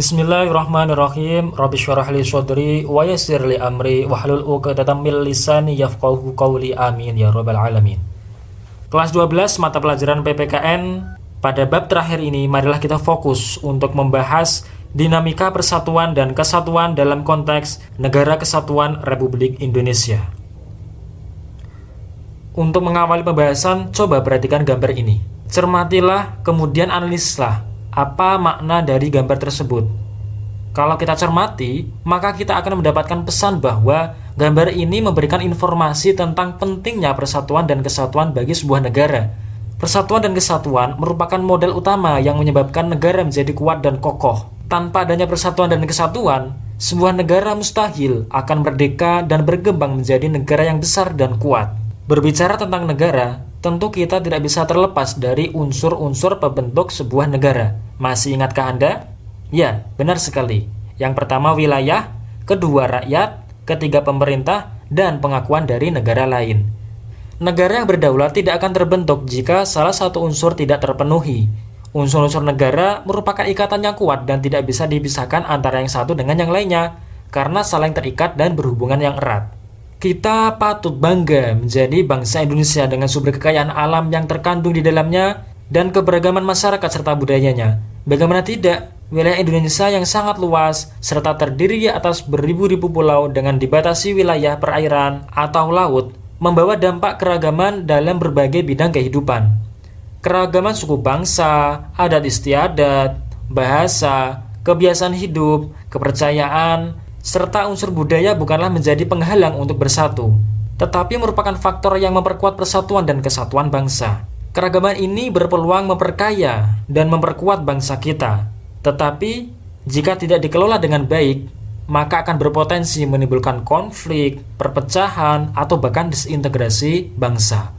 Bismillahirrahmanirrahim. Rabbi syurah li sadri wa yassir li amri wahlul 'uqdatam min lisani yafqahu qawli. Amin ya rabbal alamin. Kelas 12 mata pelajaran PPKN pada bab terakhir ini marilah kita fokus untuk membahas dinamika persatuan dan kesatuan dalam konteks Negara Kesatuan Republik Indonesia. Untuk mengawali pembahasan, coba perhatikan gambar ini. Cermatilah, kemudian analislah apa makna dari gambar tersebut. Kalau kita cermati, maka kita akan mendapatkan pesan bahwa gambar ini memberikan informasi tentang pentingnya persatuan dan kesatuan bagi sebuah negara. Persatuan dan kesatuan merupakan model utama yang menyebabkan negara menjadi kuat dan kokoh. Tanpa adanya persatuan dan kesatuan, sebuah negara mustahil akan merdeka dan berkembang menjadi negara yang besar dan kuat. Berbicara tentang negara, tentu kita tidak bisa terlepas dari unsur-unsur pembentuk sebuah negara. Masih ingatkah Anda? Ya, benar sekali. Yang pertama wilayah, kedua rakyat, ketiga pemerintah, dan pengakuan dari negara lain. Negara yang berdaulat tidak akan terbentuk jika salah satu unsur tidak terpenuhi. Unsur-unsur negara merupakan ikatan yang kuat dan tidak bisa dipisahkan antara yang satu dengan yang lainnya, karena saling terikat dan berhubungan yang erat. Kita patut bangga menjadi bangsa Indonesia dengan sumber kekayaan alam yang terkandung di dalamnya dan keberagaman masyarakat serta budayanya. Bagaimana tidak, wilayah Indonesia yang sangat luas serta terdiri di atas beribu-ribu pulau dengan dibatasi wilayah perairan atau laut membawa dampak keragaman dalam berbagai bidang kehidupan. Keragaman suku bangsa, adat istiadat, bahasa, kebiasaan hidup, kepercayaan, serta unsur budaya bukanlah menjadi penghalang untuk bersatu, tetapi merupakan faktor yang memperkuat persatuan dan kesatuan bangsa. Keragaman ini berpeluang memperkaya dan memperkuat bangsa kita, tetapi jika tidak dikelola dengan baik, maka akan berpotensi menimbulkan konflik, perpecahan, atau bahkan disintegrasi bangsa.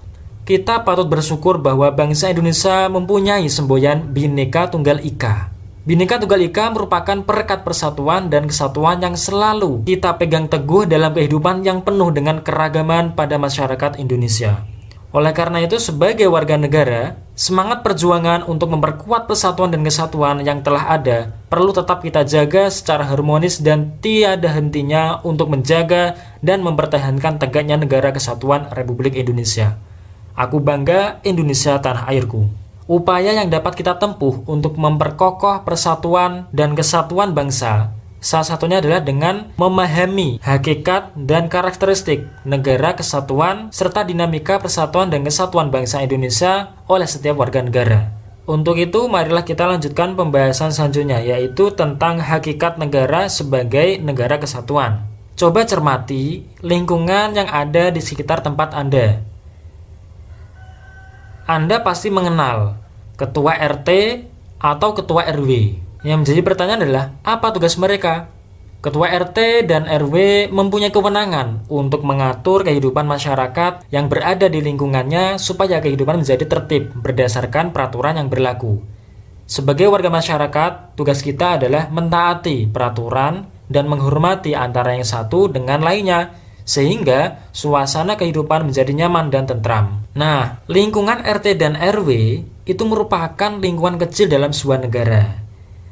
Kita patut bersyukur bahwa bangsa Indonesia mempunyai semboyan Bhinneka Tunggal Ika Bhinneka Tunggal Ika merupakan perekat persatuan dan kesatuan yang selalu kita pegang teguh dalam kehidupan yang penuh dengan keragaman pada masyarakat Indonesia. Oleh karena itu, sebagai warga negara, semangat perjuangan untuk memperkuat persatuan dan kesatuan yang telah ada perlu tetap kita jaga secara harmonis dan tiada hentinya untuk menjaga dan mempertahankan tegaknya negara kesatuan Republik Indonesia. Aku bangga Indonesia tanah airku. Upaya yang dapat kita tempuh untuk memperkokoh persatuan dan kesatuan bangsa Salah satunya adalah dengan memahami hakikat dan karakteristik negara kesatuan serta dinamika persatuan dan kesatuan bangsa Indonesia oleh setiap warga negara. Untuk itu, marilah kita lanjutkan pembahasan selanjutnya, yaitu tentang hakikat negara sebagai negara kesatuan. Coba cermati lingkungan yang ada di sekitar tempat Anda. Anda pasti mengenal ketua RT atau ketua RW. Yang menjadi pertanyaan adalah apa tugas mereka? Ketua RT dan RW mempunyai kewenangan untuk mengatur kehidupan masyarakat yang berada di lingkungannya supaya kehidupan menjadi tertib berdasarkan peraturan yang berlaku. Sebagai warga masyarakat, tugas kita adalah mentaati peraturan dan menghormati antara yang satu dengan lainnya sehingga suasana kehidupan menjadi nyaman dan tentram. Nah, lingkungan RT dan RW itu merupakan lingkungan kecil dalam sebuah negara.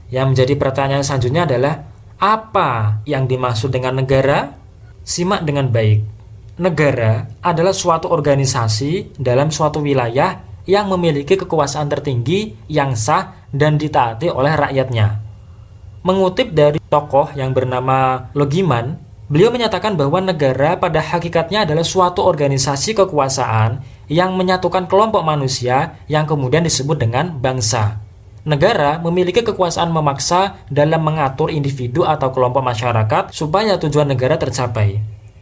Yang menjadi pertanyaan selanjutnya adalah apa yang dimaksud dengan negara? Simak dengan baik. Negara adalah suatu organisasi dalam suatu wilayah yang memiliki kekuasaan tertinggi yang sah dan ditaati oleh rakyatnya. Mengutip dari tokoh yang bernama Logiman, beliau menyatakan bahwa negara pada hakikatnya adalah suatu organisasi kekuasaan yang menyatukan kelompok manusia yang kemudian disebut dengan bangsa. Negara memiliki kekuasaan memaksa dalam mengatur individu atau kelompok masyarakat supaya tujuan negara tercapai.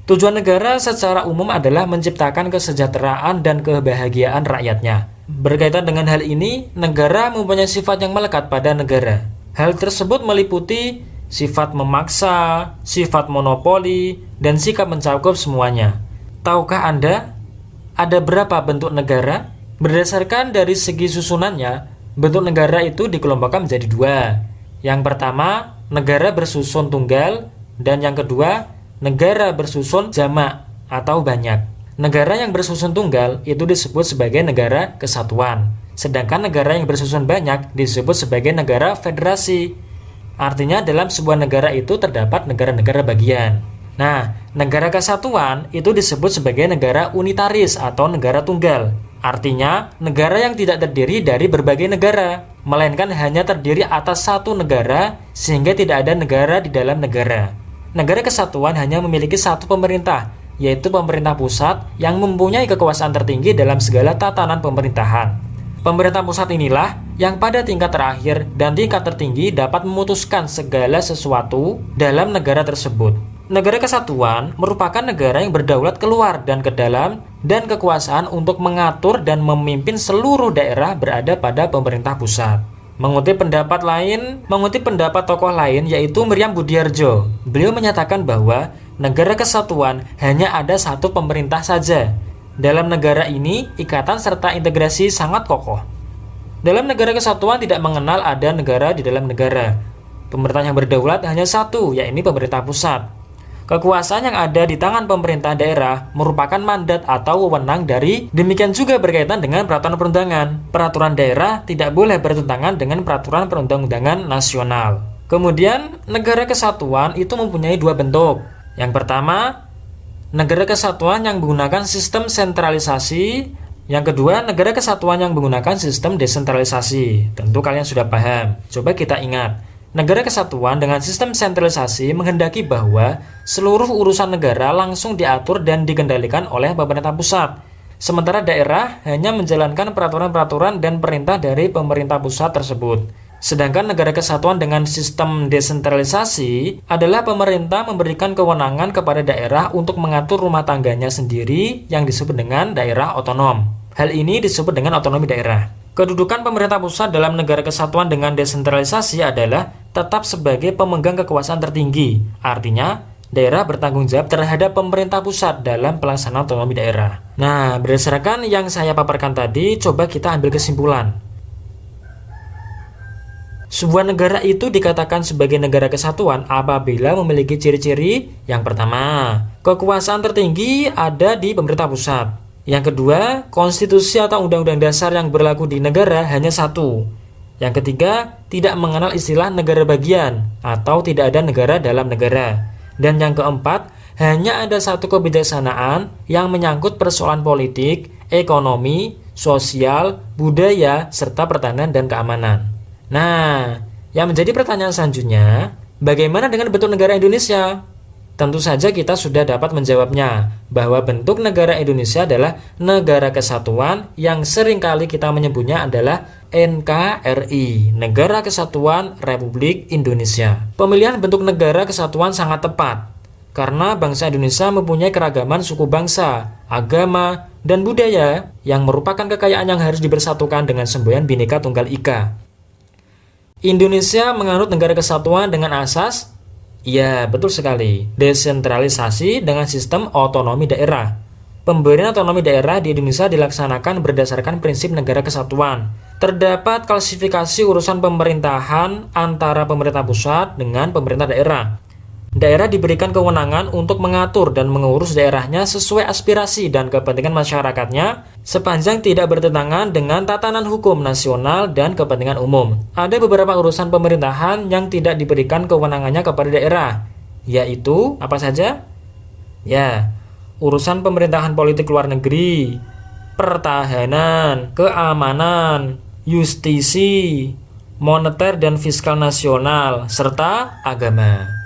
Tujuan negara secara umum adalah menciptakan kesejahteraan dan kebahagiaan rakyatnya. Berkaitan dengan hal ini, negara mempunyai sifat yang melekat pada negara. Hal tersebut meliputi sifat memaksa, sifat monopoli, dan sikap mencakup semuanya. Tahukah Anda ada berapa bentuk negara? Berdasarkan dari segi susunannya, bentuk negara itu dikelompokkan menjadi dua. Yang pertama, negara bersusun tunggal, dan yang kedua, negara bersusun jamak atau banyak. Negara yang bersusun tunggal itu disebut sebagai negara kesatuan, sedangkan negara yang bersusun banyak disebut sebagai negara federasi. Artinya dalam sebuah negara itu terdapat negara-negara bagian. Nah, negara kesatuan itu disebut sebagai negara unitaris atau negara tunggal. Artinya, negara yang tidak terdiri dari berbagai negara, melainkan hanya terdiri atas satu negara sehingga tidak ada negara di dalam negara. Negara kesatuan hanya memiliki satu pemerintah, yaitu pemerintah pusat yang mempunyai kekuasaan tertinggi dalam segala tatanan pemerintahan. Pemerintah pusat inilah yang pada tingkat terakhir dan tingkat tertinggi dapat memutuskan segala sesuatu dalam negara tersebut. Negara kesatuan merupakan negara yang berdaulat keluar dan ke dalam dan kekuasaan untuk mengatur dan memimpin seluruh daerah berada pada pemerintah pusat. Mengutip pendapat lain, mengutip pendapat tokoh lain yaitu Miriam Budiarjo. Beliau menyatakan bahwa negara kesatuan hanya ada satu pemerintah saja. Dalam negara ini, ikatan serta integrasi sangat kokoh. Dalam negara kesatuan tidak mengenal ada negara di dalam negara. Pemerintah yang berdaulat hanya satu, yakni pemerintah pusat. Kekuasaan yang ada di tangan pemerintah daerah merupakan mandat atau wewenang dari demikian juga berkaitan dengan peraturan perundangan. Peraturan daerah tidak boleh bertentangan dengan peraturan perundang-undangan nasional. Kemudian, negara kesatuan itu mempunyai dua bentuk. Yang pertama, negara kesatuan yang menggunakan sistem sentralisasi yang kedua, negara kesatuan yang menggunakan sistem desentralisasi. Tentu kalian sudah paham. Coba kita ingat. Negara kesatuan dengan sistem sentralisasi menghendaki bahwa seluruh urusan negara langsung diatur dan dikendalikan oleh pemerintah pusat. Sementara daerah hanya menjalankan peraturan-peraturan dan perintah dari pemerintah pusat tersebut. Sedangkan negara kesatuan dengan sistem desentralisasi adalah pemerintah memberikan kewenangan kepada daerah untuk mengatur rumah tangganya sendiri yang disebut dengan daerah otonom. Hal ini disebut dengan otonomi daerah. Kedudukan pemerintah pusat dalam negara kesatuan dengan desentralisasi adalah tetap sebagai pemegang kekuasaan tertinggi. Artinya, daerah bertanggung jawab terhadap pemerintah pusat dalam pelaksanaan otonomi daerah. Nah, berdasarkan yang saya paparkan tadi, coba kita ambil kesimpulan. Sebuah negara itu dikatakan sebagai negara kesatuan apabila memiliki ciri-ciri yang pertama, kekuasaan tertinggi ada di pemerintah pusat. Yang kedua, konstitusi atau undang-undang dasar yang berlaku di negara hanya satu. Yang ketiga, tidak mengenal istilah negara bagian atau tidak ada negara dalam negara. Dan yang keempat, hanya ada satu kebijaksanaan yang menyangkut persoalan politik, ekonomi, sosial, budaya, serta pertahanan dan keamanan. Nah, yang menjadi pertanyaan selanjutnya, bagaimana dengan bentuk negara Indonesia? Tentu saja kita sudah dapat menjawabnya bahwa bentuk negara Indonesia adalah negara kesatuan yang sering kali kita menyebutnya adalah NKRI, Negara Kesatuan Republik Indonesia. Pemilihan bentuk negara kesatuan sangat tepat karena bangsa Indonesia mempunyai keragaman suku bangsa, agama, dan budaya yang merupakan kekayaan yang harus dibersatukan dengan semboyan Bhinneka Tunggal Ika. Indonesia menganut negara kesatuan dengan asas Ya, betul sekali. Desentralisasi dengan sistem otonomi daerah. Pemberian otonomi daerah di Indonesia dilaksanakan berdasarkan prinsip negara kesatuan. Terdapat klasifikasi urusan pemerintahan antara pemerintah pusat dengan pemerintah daerah. Daerah diberikan kewenangan untuk mengatur dan mengurus daerahnya sesuai aspirasi dan kepentingan masyarakatnya sepanjang tidak bertentangan dengan tatanan hukum nasional dan kepentingan umum. Ada beberapa urusan pemerintahan yang tidak diberikan kewenangannya kepada daerah, yaitu apa saja? Ya, urusan pemerintahan politik luar negeri, pertahanan, keamanan, justisi, moneter dan fiskal nasional, serta agama.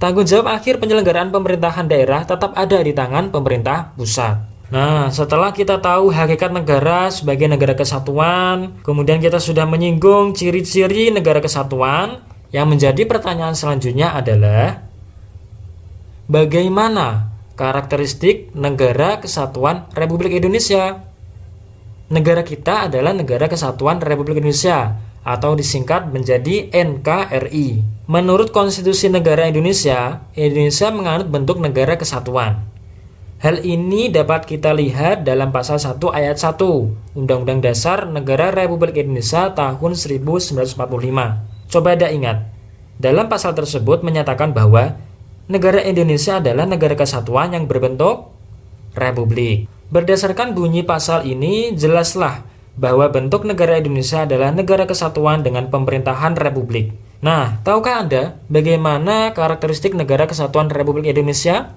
Tanggung jawab akhir penyelenggaraan pemerintahan daerah tetap ada di tangan pemerintah pusat. Nah, setelah kita tahu hakikat negara sebagai negara kesatuan, kemudian kita sudah menyinggung ciri-ciri negara kesatuan, yang menjadi pertanyaan selanjutnya adalah bagaimana karakteristik negara kesatuan Republik Indonesia? Negara kita adalah negara kesatuan Republik Indonesia atau disingkat menjadi NKRI. Menurut Konstitusi Negara Indonesia, Indonesia menganut bentuk negara kesatuan. Hal ini dapat kita lihat dalam pasal 1 ayat 1 Undang-Undang Dasar Negara Republik Indonesia tahun 1945. Coba Anda ingat, dalam pasal tersebut menyatakan bahwa negara Indonesia adalah negara kesatuan yang berbentuk republik. Berdasarkan bunyi pasal ini, jelaslah bahwa bentuk negara Indonesia adalah negara kesatuan dengan pemerintahan republik. Nah, tahukah Anda bagaimana karakteristik negara kesatuan Republik Indonesia?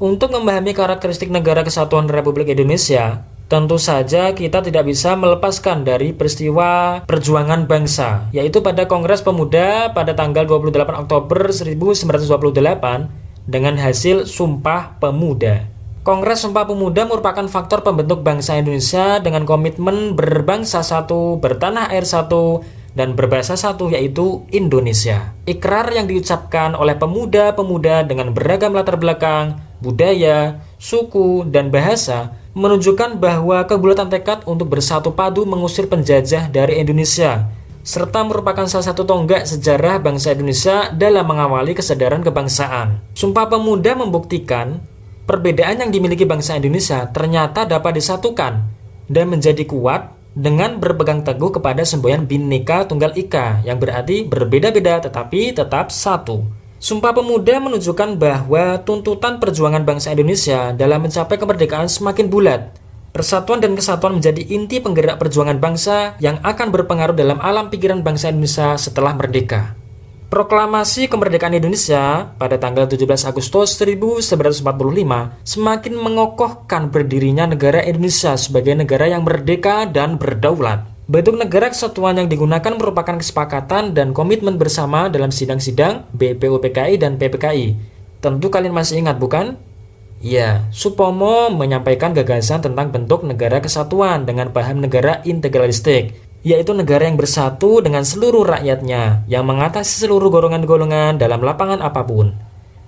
Untuk memahami karakteristik negara kesatuan Republik Indonesia, tentu saja kita tidak bisa melepaskan dari peristiwa perjuangan bangsa, yaitu pada Kongres Pemuda pada tanggal 28 Oktober 1928 dengan hasil Sumpah Pemuda. Kongres Sumpah Pemuda merupakan faktor pembentuk bangsa Indonesia dengan komitmen berbangsa satu, bertanah air satu, dan berbahasa satu yaitu Indonesia. Ikrar yang diucapkan oleh pemuda-pemuda dengan beragam latar belakang, budaya, suku, dan bahasa menunjukkan bahwa kebulatan tekad untuk bersatu padu mengusir penjajah dari Indonesia serta merupakan salah satu tonggak sejarah bangsa Indonesia dalam mengawali kesadaran kebangsaan. Sumpah Pemuda membuktikan perbedaan yang dimiliki bangsa Indonesia ternyata dapat disatukan dan menjadi kuat dengan berpegang teguh kepada semboyan Bhinneka Tunggal Ika yang berarti berbeda-beda tetapi tetap satu. Sumpah Pemuda menunjukkan bahwa tuntutan perjuangan bangsa Indonesia dalam mencapai kemerdekaan semakin bulat. Persatuan dan kesatuan menjadi inti penggerak perjuangan bangsa yang akan berpengaruh dalam alam pikiran bangsa Indonesia setelah merdeka. Proklamasi kemerdekaan Indonesia pada tanggal 17 Agustus 1945 semakin mengokohkan berdirinya negara Indonesia sebagai negara yang merdeka dan berdaulat. Bentuk negara kesatuan yang digunakan merupakan kesepakatan dan komitmen bersama dalam sidang-sidang BPUPKI dan PPKI. Tentu kalian masih ingat bukan? Ya, Supomo menyampaikan gagasan tentang bentuk negara kesatuan dengan paham negara integralistik yaitu negara yang bersatu dengan seluruh rakyatnya, yang mengatasi seluruh golongan-golongan dalam lapangan apa pun.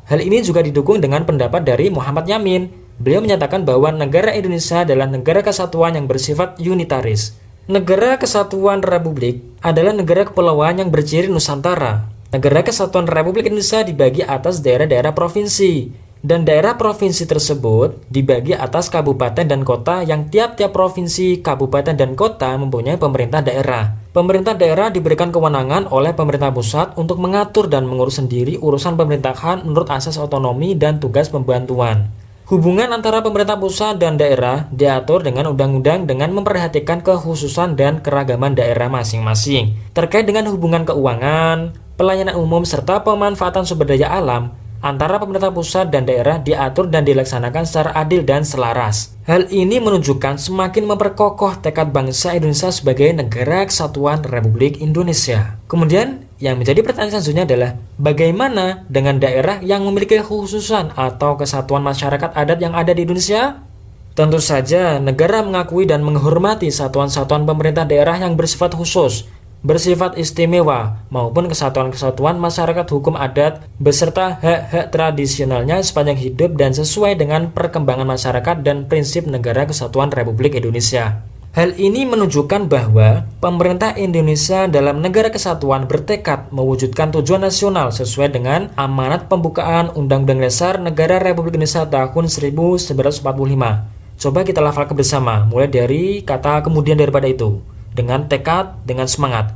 Hal ini juga didukung dengan pendapat dari Muhammad Yamin. Beliau menyatakan bahwa negara Indonesia adalah negara kesatuan yang bersifat unitaris. Negara Kesatuan Republik adalah negara kepulauan yang berciri Nusantara. Negara Kesatuan Republik Indonesia dibagi atas daerah-daerah provinsi, dan daerah provinsi tersebut dibagi atas kabupaten dan kota yang tiap-tiap provinsi, kabupaten, dan kota mempunyai pemerintah daerah. Pemerintah daerah diberikan kewenangan oleh pemerintah pusat untuk mengatur dan mengurus sendiri urusan pemerintahan menurut asas otonomi dan tugas pembantuan. Hubungan antara pemerintah pusat dan daerah diatur dengan undang-undang dengan memperhatikan kekhususan dan keragaman daerah masing-masing. Terkait dengan hubungan keuangan, pelayanan umum, serta pemanfaatan sumber daya alam, antara pemerintah pusat dan daerah diatur dan dilaksanakan secara adil dan selaras. Hal ini menunjukkan semakin memperkokoh tekad bangsa Indonesia sebagai negara kesatuan Republik Indonesia. Kemudian, yang menjadi pertanyaan selanjutnya adalah bagaimana dengan daerah yang memiliki khususan atau kesatuan masyarakat adat yang ada di Indonesia? Tentu saja, negara mengakui dan menghormati satuan-satuan pemerintah daerah yang bersifat khusus, bersifat istimewa maupun kesatuan-kesatuan masyarakat hukum adat beserta hak-hak tradisionalnya sepanjang hidup dan sesuai dengan perkembangan masyarakat dan prinsip negara kesatuan Republik Indonesia. Hal ini menunjukkan bahwa pemerintah Indonesia dalam negara kesatuan bertekad mewujudkan tujuan nasional sesuai dengan amanat pembukaan Undang-Undang Dasar Negara Republik Indonesia tahun 1945. Coba kita lafalkan bersama, mulai dari kata kemudian daripada itu dengan tekad, dengan semangat.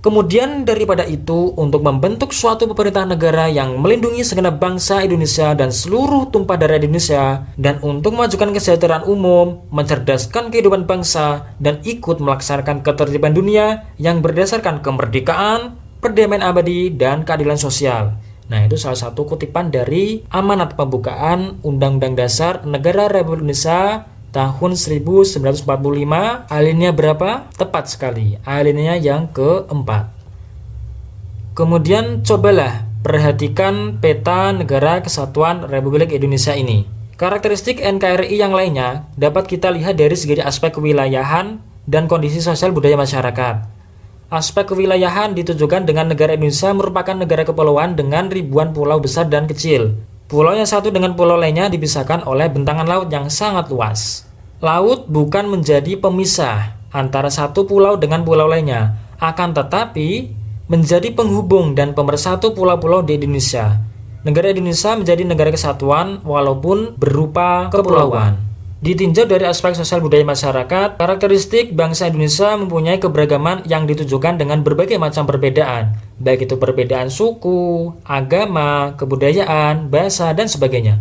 Kemudian daripada itu, untuk membentuk suatu pemerintahan negara yang melindungi segenap bangsa Indonesia dan seluruh tumpah darah Indonesia, dan untuk memajukan kesejahteraan umum, mencerdaskan kehidupan bangsa, dan ikut melaksanakan ketertiban dunia yang berdasarkan kemerdekaan, perdamaian abadi, dan keadilan sosial. Nah, itu salah satu kutipan dari amanat pembukaan Undang-Undang Dasar Negara Republik Indonesia tahun 1945 alinea berapa? Tepat sekali, alinea yang keempat. Kemudian cobalah perhatikan peta negara kesatuan Republik Indonesia ini. Karakteristik NKRI yang lainnya dapat kita lihat dari segi aspek kewilayahan dan kondisi sosial budaya masyarakat. Aspek kewilayahan ditujukan dengan negara Indonesia merupakan negara kepulauan dengan ribuan pulau besar dan kecil, Pulau yang satu dengan pulau lainnya dipisahkan oleh bentangan laut yang sangat luas. Laut bukan menjadi pemisah antara satu pulau dengan pulau lainnya, akan tetapi menjadi penghubung dan pemersatu pulau-pulau di Indonesia. Negara Indonesia menjadi negara kesatuan walaupun berupa kepulauan. Ditinjau dari aspek sosial budaya masyarakat, karakteristik bangsa Indonesia mempunyai keberagaman yang ditujukan dengan berbagai macam perbedaan, baik itu perbedaan suku, agama, kebudayaan, bahasa, dan sebagainya.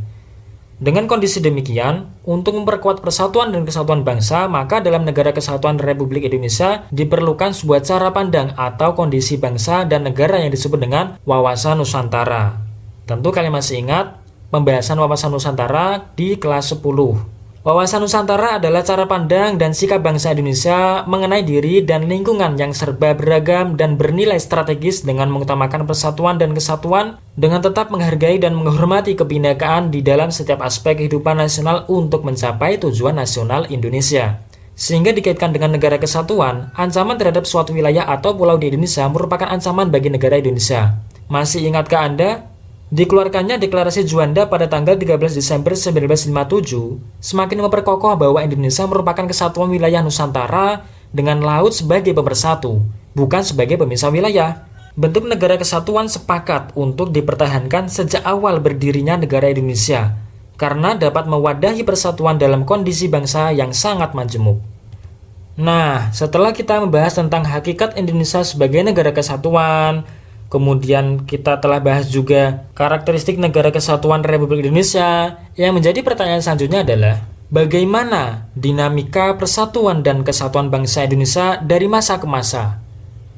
Dengan kondisi demikian, untuk memperkuat persatuan dan kesatuan bangsa, maka dalam negara kesatuan Republik Indonesia diperlukan sebuah cara pandang atau kondisi bangsa dan negara yang disebut dengan wawasan Nusantara. Tentu kalian masih ingat pembahasan wawasan Nusantara di kelas 10. Wawasan Nusantara adalah cara pandang dan sikap bangsa Indonesia mengenai diri dan lingkungan yang serba beragam dan bernilai strategis dengan mengutamakan persatuan dan kesatuan dengan tetap menghargai dan menghormati kebinekaan di dalam setiap aspek kehidupan nasional untuk mencapai tujuan nasional Indonesia. Sehingga dikaitkan dengan negara kesatuan, ancaman terhadap suatu wilayah atau pulau di Indonesia merupakan ancaman bagi negara Indonesia. Masih ingatkah Anda Dikeluarkannya deklarasi Juanda pada tanggal 13 Desember 1957 semakin memperkokoh bahwa Indonesia merupakan kesatuan wilayah Nusantara dengan laut sebagai pemersatu, bukan sebagai pemisah wilayah. Bentuk negara kesatuan sepakat untuk dipertahankan sejak awal berdirinya negara Indonesia, karena dapat mewadahi persatuan dalam kondisi bangsa yang sangat majemuk. Nah, setelah kita membahas tentang hakikat Indonesia sebagai negara kesatuan, Kemudian kita telah bahas juga karakteristik negara kesatuan Republik Indonesia. Yang menjadi pertanyaan selanjutnya adalah bagaimana dinamika persatuan dan kesatuan bangsa Indonesia dari masa ke masa?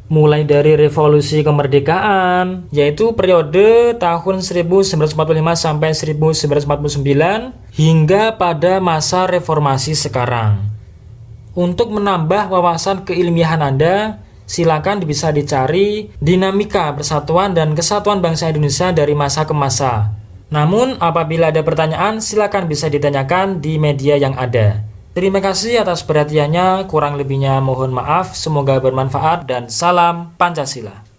Mulai dari revolusi kemerdekaan, yaitu periode tahun 1945 sampai 1949 hingga pada masa reformasi sekarang. Untuk menambah wawasan keilmiahan Anda, silakan bisa dicari dinamika persatuan dan kesatuan bangsa Indonesia dari masa ke masa. Namun, apabila ada pertanyaan, silakan bisa ditanyakan di media yang ada. Terima kasih atas perhatiannya, kurang lebihnya mohon maaf, semoga bermanfaat dan salam Pancasila.